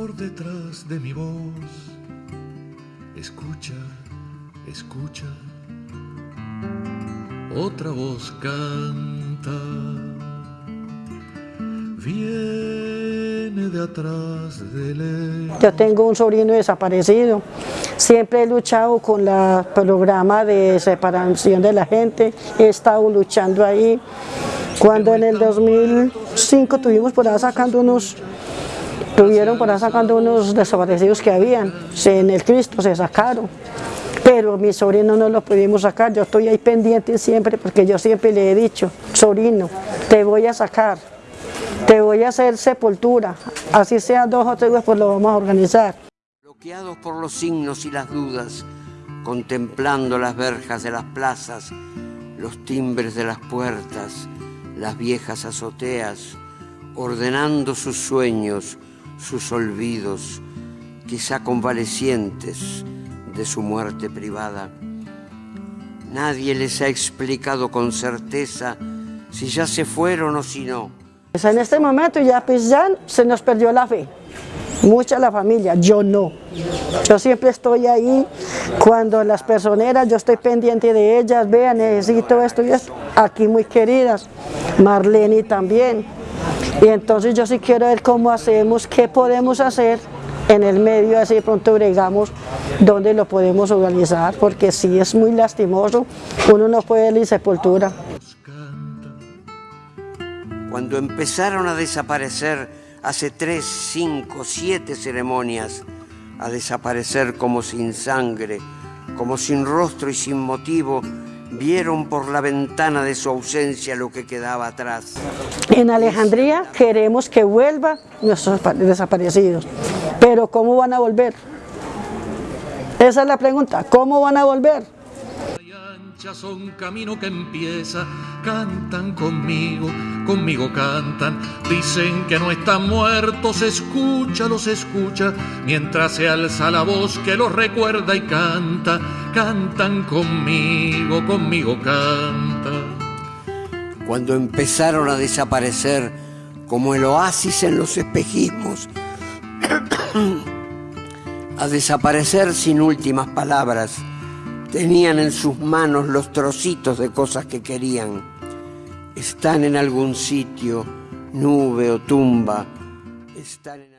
por detrás de mi voz. Escucha, escucha. Otra voz canta. Viene de atrás de él. Yo tengo un sobrino desaparecido. Siempre he luchado con el programa de separación de la gente. He estado luchando ahí. Cuando en el 2005 tuvimos por ahí sacando unos, tuvieron por ahí sacando unos desaparecidos que habían, en el Cristo se sacaron. Pero mi sobrino no lo pudimos sacar, yo estoy ahí pendiente siempre porque yo siempre le he dicho, sobrino, te voy a sacar, te voy a hacer sepultura, así sea dos o tres veces, pues lo vamos a organizar. bloqueados por los signos y las dudas, contemplando las verjas de las plazas, los timbres de las puertas, las viejas azoteas, ordenando sus sueños, sus olvidos, quizá convalecientes de su muerte privada. Nadie les ha explicado con certeza si ya se fueron o si no. Pues en este momento ya pues ya se nos perdió la fe, mucha la familia, yo no. Yo siempre estoy ahí, cuando las personeras, yo estoy pendiente de ellas, vean, necesito esto y esto, aquí muy queridas, Marlene también. Y entonces yo sí quiero ver cómo hacemos, qué podemos hacer en el medio, así de pronto bregamos dónde lo podemos organizar, porque sí es muy lastimoso, uno no puede ir sepultura. Cuando empezaron a desaparecer hace tres, cinco, siete ceremonias, a desaparecer como sin sangre, como sin rostro y sin motivo, vieron por la ventana de su ausencia lo que quedaba atrás. En Alejandría queremos que vuelvan nuestros pa- desaparecidos, pero ¿cómo van a volver? Esa es la pregunta, ¿cómo van a volver? Son camino que empieza, cantan conmigo, conmigo cantan, dicen que no están muertos, escucha, los escucha, mientras se alza la voz que los recuerda y canta, cantan conmigo, conmigo canta. Cuando empezaron a desaparecer como el oasis en los espejismos, a desaparecer sin últimas palabras, tenían en sus manos los trocitos de cosas que querían. Están en algún sitio, nube o tumba, están en